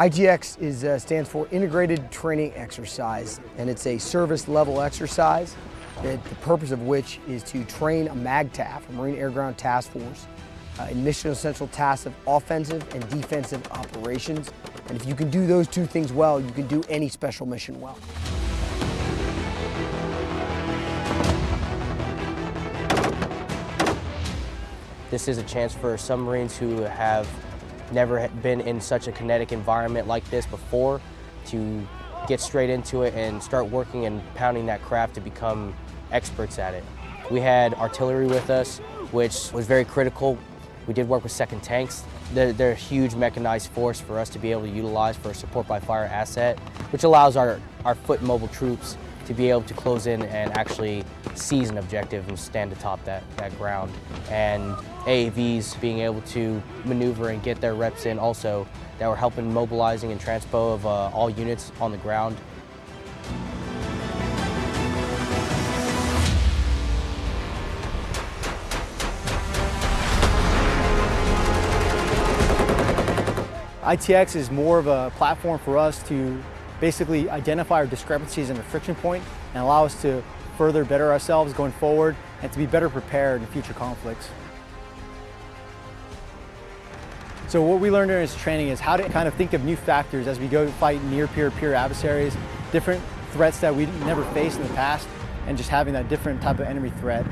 ITX is, uh, stands for Integrated Training Exercise, and it's a service level exercise, that the purpose of which is to train a MAGTF, a Marine Air Ground Task Force, uh, in mission essential tasks of offensive and defensive operations. And if you can do those two things well, you can do any special mission well. This is a chance for some Marines who have never been in such a kinetic environment like this before to get straight into it and start working and pounding that craft to become experts at it. We had artillery with us, which was very critical. We did work with second tanks. They're, they're, a huge mechanized force for us to be able to utilize for a support by fire asset, which allows our, our foot mobile troops to be able to close in and actually seize an objective and stand atop that, that ground. And AAVs being able to maneuver and get their reps in also that were helping mobilizing and transpo of uh, all units on the ground. ITX is more of a platform for us to basically identify our discrepancies in the friction point and allow us to further better ourselves going forward and to be better prepared in future conflicts. So what we learned during this training is how to kind of think of new factors as we go fight near peer peer adversaries, different threats that we never faced in the past, and just having that different type of enemy threat.